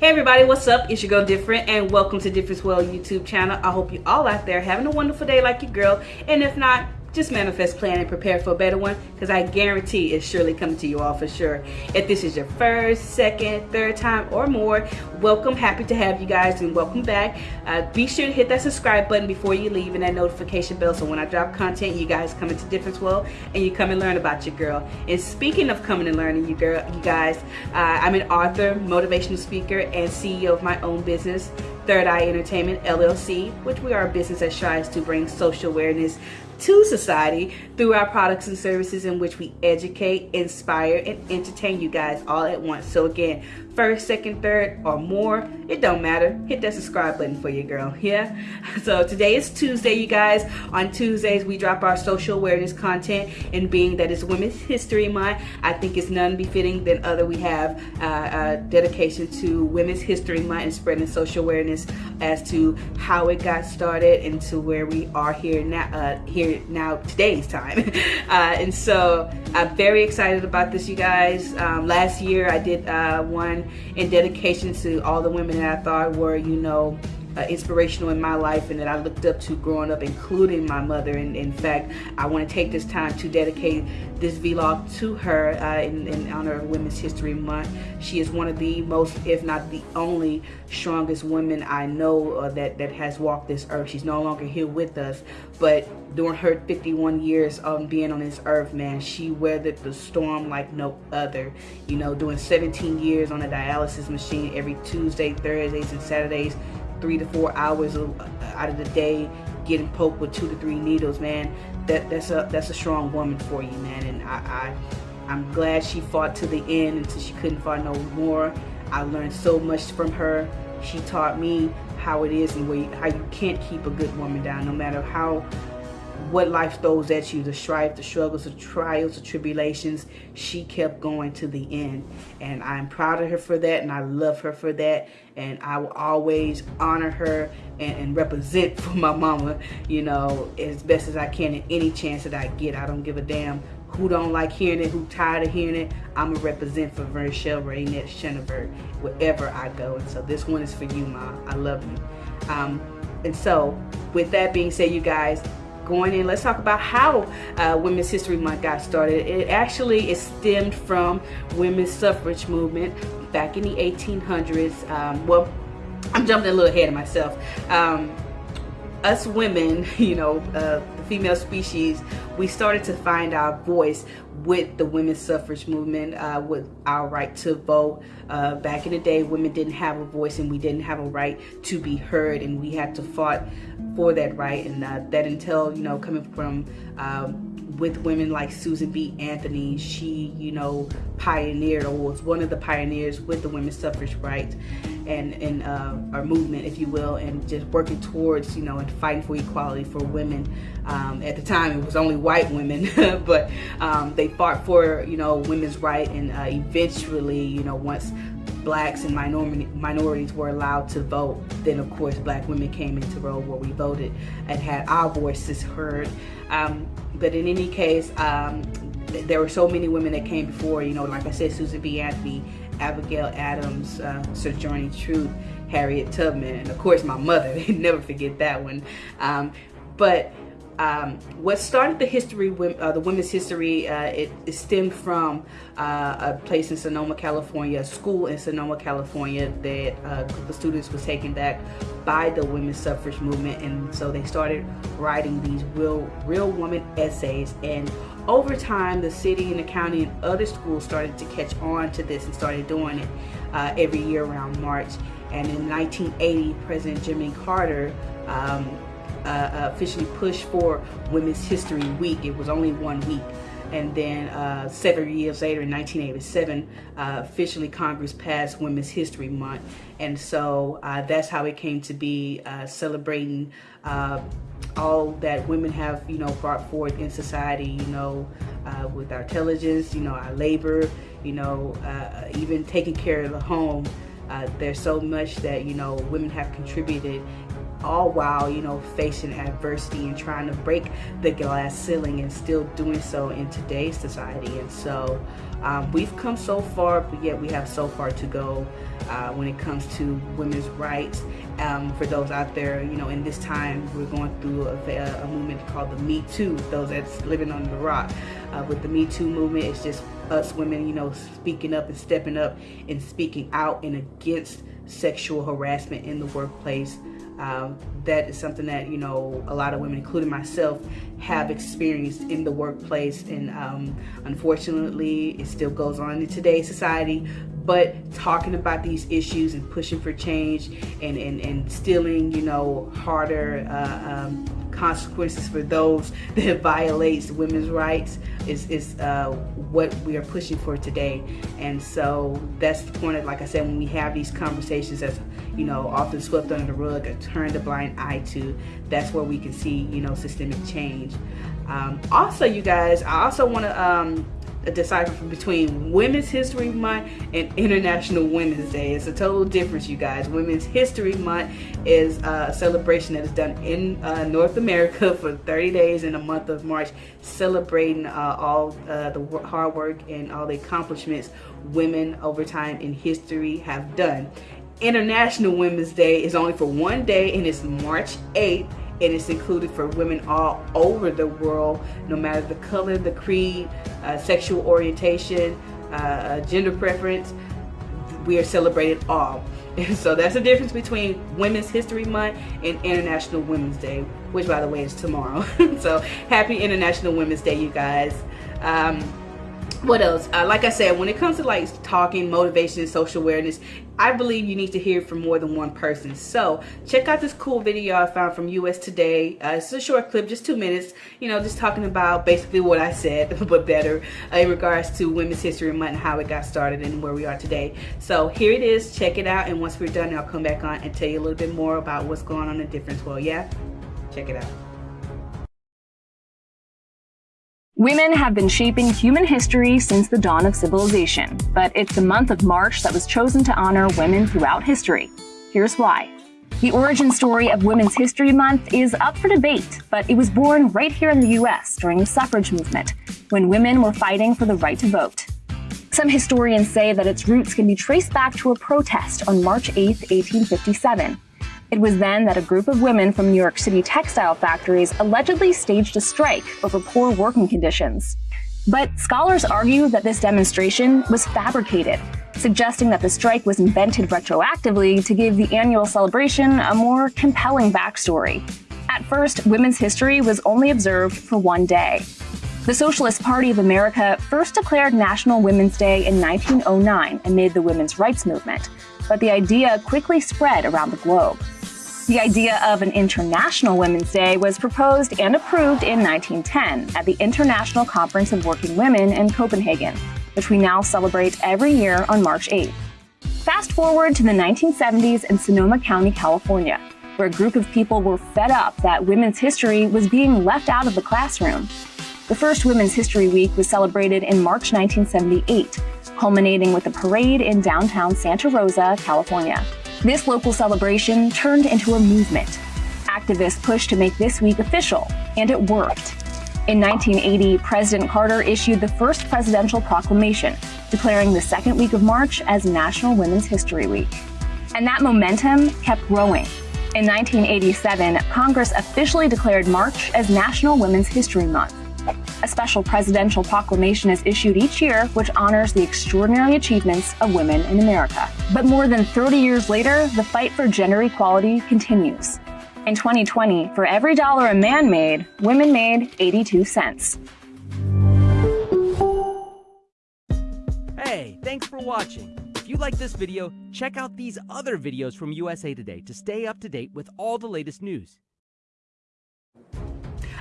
Hey everybody, what's up? It's your girl Different and welcome to Difference World YouTube channel. I hope you all out there having a wonderful day like your girl. And if not, just manifest, plan, and prepare for a better one because I guarantee it's surely coming to you all for sure. If this is your first, second, third time or more, welcome. Happy to have you guys and welcome back. Uh, be sure to hit that subscribe button before you leave and that notification bell so when I drop content, you guys come into Difference World and you come and learn about your girl. And speaking of coming and learning, you girl, you guys, uh, I'm an author, motivational speaker, and CEO of my own business. Third Eye Entertainment LLC, which we are a business that strives to bring social awareness to society through our products and services in which we educate, inspire, and entertain you guys all at once. So again, first, second, third, or more, it don't matter. Hit that subscribe button for your girl, yeah? So today is Tuesday, you guys. On Tuesdays, we drop our social awareness content, and being that it's Women's History Month, I think it's none befitting than other we have uh, a dedication to Women's History Month and spreading social awareness as to how it got started and to where we are here now, uh, here now today's time. uh, and so I'm very excited about this, you guys. Um, last year I did uh, one in dedication to all the women that I thought were, you know, uh, inspirational in my life and that I looked up to growing up, including my mother. And in fact, I want to take this time to dedicate this vlog to her uh, in, in, honor of Women's History Month. She is one of the most, if not the only, strongest women I know uh, that, that has walked this earth. She's no longer here with us, but during her 51 years of being on this earth, man, she weathered the storm like no other. You know, doing 17 years on a dialysis machine every Tuesday, Thursdays, and Saturdays three to four hours uh, out of the day getting poked with two to three needles, man. That that's a that's a strong woman for you, man. And I, I I'm glad she fought to the end until she couldn't fight no more. I learned so much from her. She taught me how it is and how you can't keep a good woman down, no matter how what life throws at you, the strife, the struggles, the trials, the tribulations, she kept going to the end. And I'm proud of her for that, and I love her for that. And I will always honor her and, and represent for my mama, you know, as best as I can in any chance that I get. I don't give a damn who don't like hearing it, who tired of hearing it. I'm a represent for Vershel Raynette Schoenberg wherever I go. And so this one is for you, Ma. I love you. Um, and so with that being said, you guys, going in, let's talk about how uh, Women's History Month got started. It actually is stemmed from women's suffrage movement back in the 1800s. Um, well, I'm jumping a little ahead of myself. Um, us women, you know, uh, the female species, we started to find our voice with the women's suffrage movement, uh, with our right to vote. Uh, back in the day, women didn't have a voice and we didn't have a right to be heard and we had to fight for that right. And uh, that until, you know, coming from um, with women like Susan B. Anthony, she, you know, pioneered or was one of the pioneers with the women's suffrage rights and, and uh, our movement, if you will, and just working towards, you know, and fighting for equality for women. Um, at the time, it was only white women, but um, they fought for, you know, women's right and uh, eventually, you know, once blacks and minority, minorities were allowed to vote, then of course black women came into role where we voted and had our voices heard. Um, but in any case, um, there were so many women that came before, you know, like I said, Susan B. Anthony, Abigail Adams, uh, Sojourner Truth, Harriet Tubman, and of course my mother, they never forget that one. Um, but um, what started the history, uh, the women's history, uh, it, it, stemmed from uh, a place in Sonoma, California, a school in Sonoma, California that uh, group of students was taken back by the women's suffrage movement. And so they started writing these real, real woman essays. And over time, the city and the county and other schools started to catch on to this and started doing it uh, every year around March. And in 1980, President Jimmy Carter um, uh, officially pushed for Women's History Week. It was only one week. And then uh, seven years later, in 1987, uh, officially Congress passed Women's History Month. And so uh, that's how it came to be uh, celebrating uh, all that women have, you know, brought forth in society, you know, with our intelligence, you know, our labor, you know, even taking care of the home. there's so much that, you know, women have contributed all while, you know, facing adversity and trying to break the glass ceiling and still doing so in today's society. And so um, we've come so far, but yet we have so far to go uh, when it comes to women's rights. Um, for those out there, you know, in this time, we're going through a, a movement called the Me Too, those that's living under the rock. Uh, with the Me Too movement, it's just us women, you know, speaking up and stepping up and speaking out and against sexual harassment in the workplace. Um, that is something that you know a lot of women including myself have experienced in the workplace. And um, unfortunately it still goes on in today's society. But talking about these issues and pushing for change and, and, and stealing, you know, harder uh, um, consequences for those that violates women's rights is, is uh, what we are pushing for today. And so that's the point of, like I said, when we have these conversations that's, you know, often swept under the rug or turned a blind eye to, that's where we can see, you know, systemic change. Um, also, you guys, I also want to um, decipher between Women's History Month and International Women's Day. It's a total difference, you guys. Women's History Month is a celebration that is done in uh, North America for 30 days in the month of March, celebrating uh, all uh, the hard work and all the accomplishments women over time in history have done. International Women's Day is only for one day and it's March 8th and it's included for women all over the world, no matter the color, the creed, uh, sexual orientation, uh, uh gender preference. We are celebrated all. And so that's the difference between Women's History Month and International Women's Day, which by the way is tomorrow. so happy International Women's Day, you guys. Um, what else? Uh, like i said when it comes to like talking motivation and social awareness i believe you need to hear from more than one person. So check out this cool video i found from us today. Uh, it's a short clip just two minutes you know just talking about basically what i said but better uh, in regards to women's history month and how it got started and where we are today. So here it is. Check it out and once we're done i'll come back on and tell you a little bit more about what's going on in difference. Well yeah check it out Women have been shaping human history since the dawn of civilization, but it's the month of March that was chosen to honor women throughout history. Here's why. The origin story of Women's History Month is up for debate, but it was born right here in the US during the suffrage movement, when women were fighting for the right to vote. Some historians say that its roots can be traced back to a protest on March 8, 1857, it was then that a group of women from New York City textile factories allegedly staged a strike over poor working conditions. But scholars argue that this demonstration was fabricated, suggesting that the strike was invented retroactively to give the annual celebration a more compelling backstory. At first, women's history was only observed for one day. The Socialist Party of America first declared National Women's Day in 1909 amid the women's rights movement, but the idea quickly spread around the globe. The idea of an International Women's Day was proposed and approved in 1910 at the International Conference of Working Women in Copenhagen, which we now celebrate every year on March 8th. Fast forward to the 1970s in Sonoma County, California, where a group of people were fed up that women's history was being left out of the classroom. The first Women's History Week was celebrated in March 1978, culminating with a parade in downtown Santa Rosa, California. This local celebration turned into a movement. Activists pushed to make this week official, and it worked. In 1980, President Carter issued the first presidential proclamation, declaring the second week of March as National Women's History Week. And that momentum kept growing. In 1987, Congress officially declared March as National Women's History Month. A special presidential proclamation is issued each year which honors the extraordinary achievements of women in America. But more than 30 years later, the fight for gender equality continues. In 2020, for every dollar a man made, women made 82 cents. Hey, thanks for watching. If you like this video, check out these other videos from USA Today to stay up to date with all the latest news.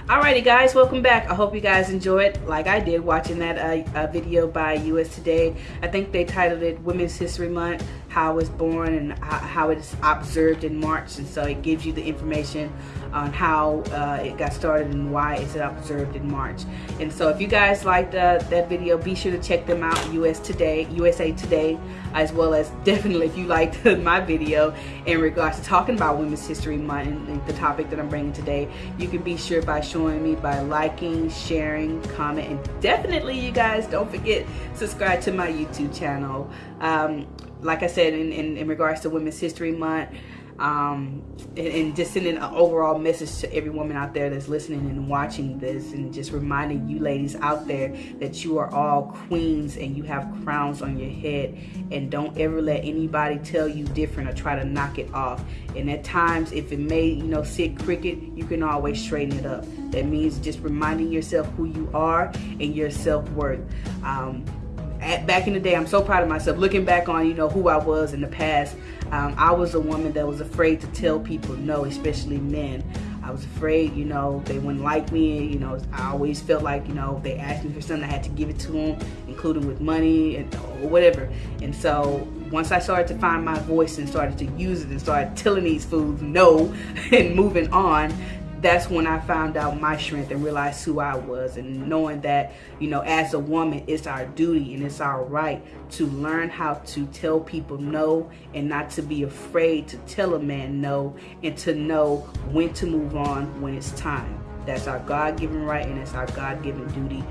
Alrighty guys, welcome back. I hope you guys enjoyed, like I did, watching that uh, uh, video by US Today. I think they titled it Women's History Month, how it's born and how it's observed in March. And so it gives you the information on how uh, it got started and why it's observed in March. And so if you guys liked uh, that video, be sure to check them out, US Today, USA Today, as well as definitely if you liked my video in regards to talking about Women's History Month and the topic that I'm bringing today, you can be sure by showing me by liking, sharing, comment, and definitely you guys don't forget subscribe to my YouTube channel. Um, like I said, in, in, in regards to Women's History Month, um, and, and, just sending an overall message to every woman out there that's listening and watching this and just reminding you ladies out there that you are all queens and you have crowns on your head. And don't ever let anybody tell you different or try to knock it off. And at times if it may you know sit crooked you can always straighten it up. That means just reminding yourself who you are and your self-worth. Um, at, back in the day, I'm so proud of myself. Looking back on, you know, who I was in the past, um, I was a woman that was afraid to tell people no, especially men. I was afraid, you know, they wouldn't like me. You know, I always felt like, you know, if they asked me for something, I had to give it to them, including with money and or whatever. And so once I started to find my voice and started to use it and started telling these fools no and moving on, that's when I found out my strength and realized who I was and knowing that, you know, as a woman, it's our duty and it's our right to learn how to tell people no and not to be afraid to tell a man no and to know when to move on when it's time. That's our God-given right and it's our God-given duty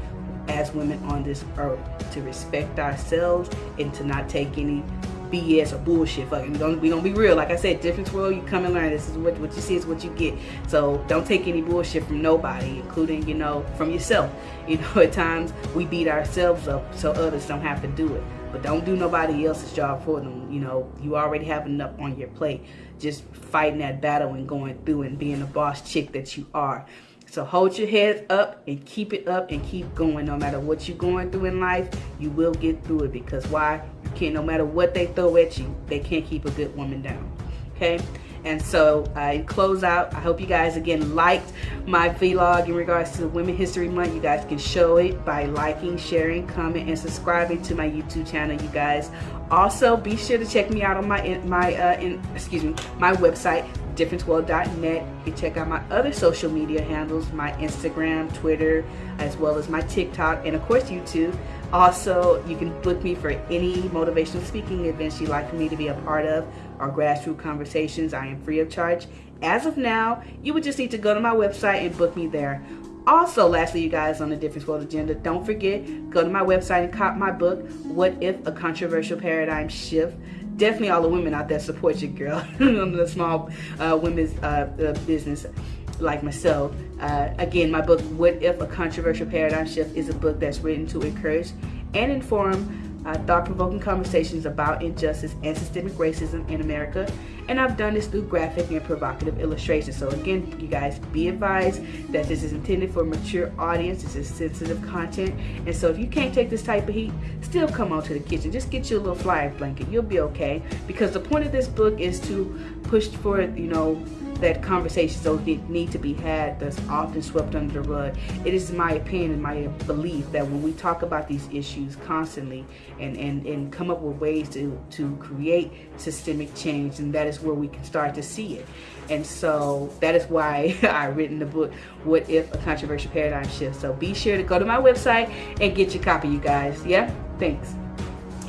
as women on this earth to respect ourselves and to not take any BS or bullshit. Fucking, we don't we be real. Like I said, different world. You come and learn. This is what what you see is what you get. So don't take any bullshit from nobody, including you know from yourself. You know, at times we beat ourselves up so others don't have to do it. But don't do nobody else's job for them. You know, you already have enough on your plate. Just fighting that battle and going through and being the boss chick that you are. So hold your head up and keep it up and keep going. No matter what you're going through in life, you will get through it because why? You can't, no matter what they throw at you, they can't keep a good woman down. Okay? And so I uh, close out. I hope you guys again liked my vlog in regards to Women History Month. You guys can show it by liking, sharing, comment, and subscribing to my YouTube channel. You guys also be sure to check me out on my my uh, in, excuse me my website differenceworld.net. You can check out my other social media handles, my Instagram, Twitter, as well as my TikTok, and of course YouTube. Also, you can book me for any motivational speaking events you'd like for me to be a part of or grassroots conversations. I am free of charge. As of now, you would just need to go to my website and book me there. Also, lastly, you guys, on the Difference World Agenda, don't forget, go to my website and cop my book, What If a Controversial Paradigm Shift definitely all the women out there support you, girl. the small uh, women's uh, uh, business like myself. Uh, again, my book, What If a Controversial Paradigm Shift, is a book that's written to encourage and inform uh, thought-provoking conversations about injustice and systemic racism in America. And I've done this through graphic and provocative illustrations. So again, you guys be advised that this is intended for a mature audience. This is sensitive content. And so if you can't take this type of heat, still come on to the kitchen. Just get you a little flyer blanket. You'll be okay. Because the point of this book is to push for, you know, that conversations don't need to be had that's often swept under the rug. It is my opinion and my belief that when we talk about these issues constantly and, and, and come up with ways to, to create systemic change, and that is where we can start to see it. And so that is why I written the book, What If a Controversial Paradigm Shift. So be sure to go to my website and get your copy, you guys. Yeah? Thanks.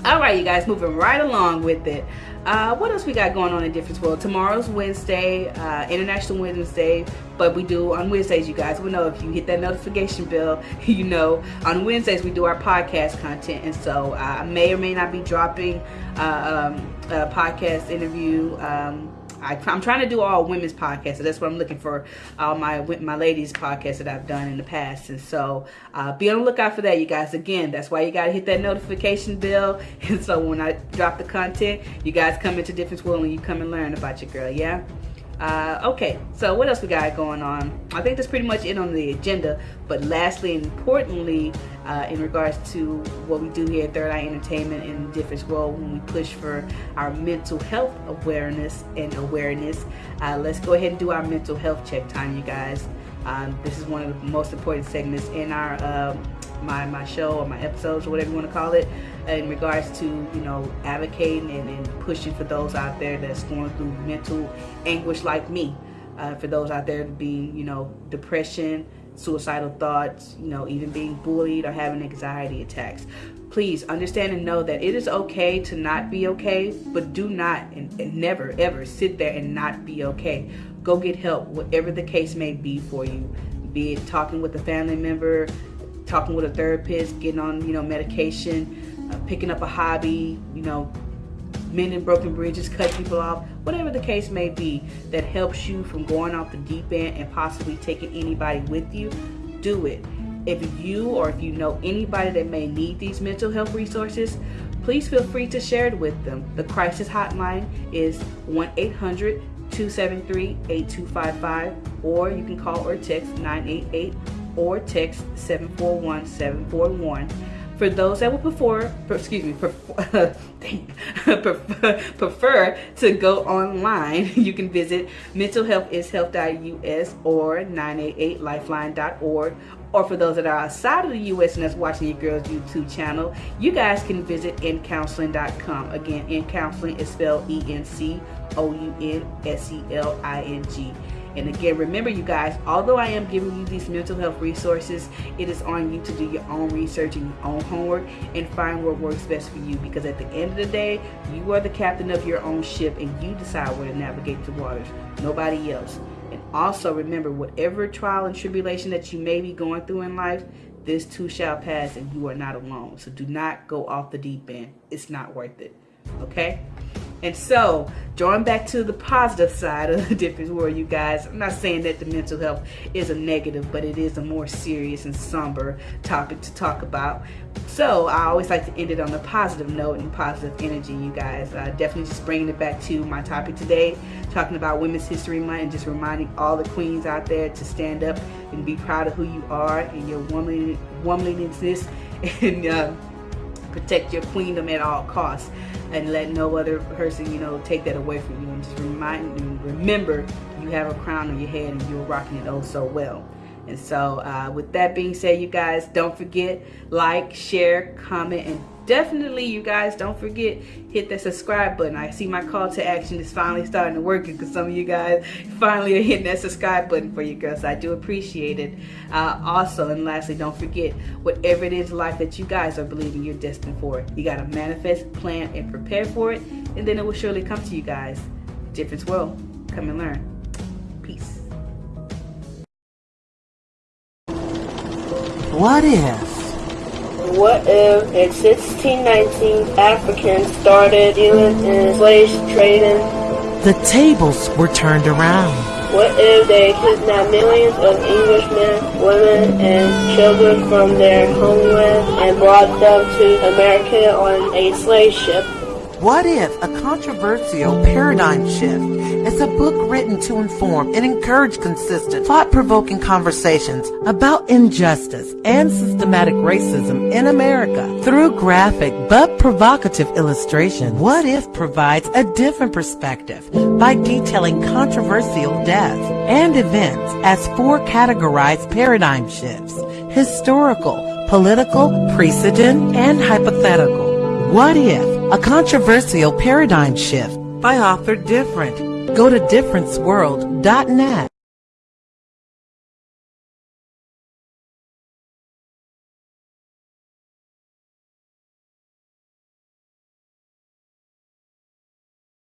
All right, you guys, moving right along with it. Uh, what else we got going on in Difference World? Tomorrow's Wednesday, uh, International Women's Day, but we do on Wednesdays, you guys. will know if you hit that notification bell, you know on Wednesdays we do our podcast content, and so uh, I may or may not be dropping uh, um, a podcast interview. Um, I, am trying to do all women's podcasts, so that's what I'm looking for. All my my ladies podcasts that I've done in the past, and so uh, be on the lookout for that, you guys. Again, that's why you gotta hit that notification bell, and so when I drop the content, you guys come into Difference World and you come and learn about your girl, yeah. Uh, okay, so what else we got going on? I think that's pretty much it on the agenda. But lastly and importantly, uh, in regards to what we do here at Third Eye Entertainment in Difference World, when we push for our mental health awareness and awareness, uh, let's go ahead and do our mental health check time, you guys. Um, this is one of the most important segments in our um, my my show or my episodes or whatever you want to call it. in regards to you know advocating and, and pushing for those out there that's going through mental anguish like me uh, for those out there being you know depression suicidal thoughts you know even being bullied or having anxiety attacks please understand and know that it is okay to not be okay but do not and, and never ever sit there and not be okay go get help whatever the case may be for you be it talking with a family member talking with a therapist getting on you know medication uh, picking up a hobby you know mending broken bridges cut people off whatever the case may be that helps you from going off the deep end and possibly taking anybody with you do it if you or if you know anybody that may need these mental health resources, please feel free to share it with them. The crisis hotline is 1-800-273-8255 or you can call or text 988 or text 741-741. For those that would prefer, excuse me, prefer, prefer to go online, you can visit mentalhealthishealth.us or 988lifeline.org or for those that are outside of the U.S. and that's watching your girl's YouTube channel, you guys can visit encounseling.com. Again, encounseling is spelled E-N-C-O-U-N-S-E-L-I-N-G. And again, remember you guys, although I am giving you these mental health resources, it is on you to do your own research and your own homework and find what works best for you. Because at the end of the day, you are the captain of your own ship and you decide where to navigate the waters, nobody else. And also remember, whatever trial and tribulation that you may be going through in life, this too shall pass and you are not alone. So do not go off the deep end. It's not worth it. Okay? And so, drawing back to the positive side of the difference world, you guys, I'm not saying that the mental health is a negative, but it is a more serious and somber topic to talk about. So, I always like to end it on a positive note and positive energy, you guys. Uh, definitely just bringing it back to my topic today, talking about Women's History Month and just reminding all the queens out there to stand up and be proud of who you are and your woman, womanliness and uh, protect your queendom at all costs and let no other person, you know, take that away from you. And just remind you, remember, you have a crown on your head and you're rocking it oh so well. And so uh, with that being said, you guys, don't forget, like, share, comment, and definitely you guys don't forget hit that subscribe button. I see my call to action is finally starting to work because some of you guys finally are hitting that subscribe button for you girls. I do appreciate it. Uh, also and lastly don't forget whatever it is in life that you guys are believing you're destined for you got to manifest plan and prepare for it and then it will surely come to you guys. Difference world. Come and learn. Peace what if what if in 1619 Africans started dealing in slave trading? The tables were turned around. What if they kidnapped millions of Englishmen, women, and children from their homeland and brought them to America on a slave ship? What if a controversial paradigm shift is a book written to inform and encourage consistent, thought-provoking conversations about injustice and systematic racism in America through graphic but provocative illustration? What if provides a different perspective by detailing controversial deaths and events as four categorized paradigm shifts, historical, political, precedent, and hypothetical. What if a controversial paradigm shift by author Different? Go to differenceworld.net.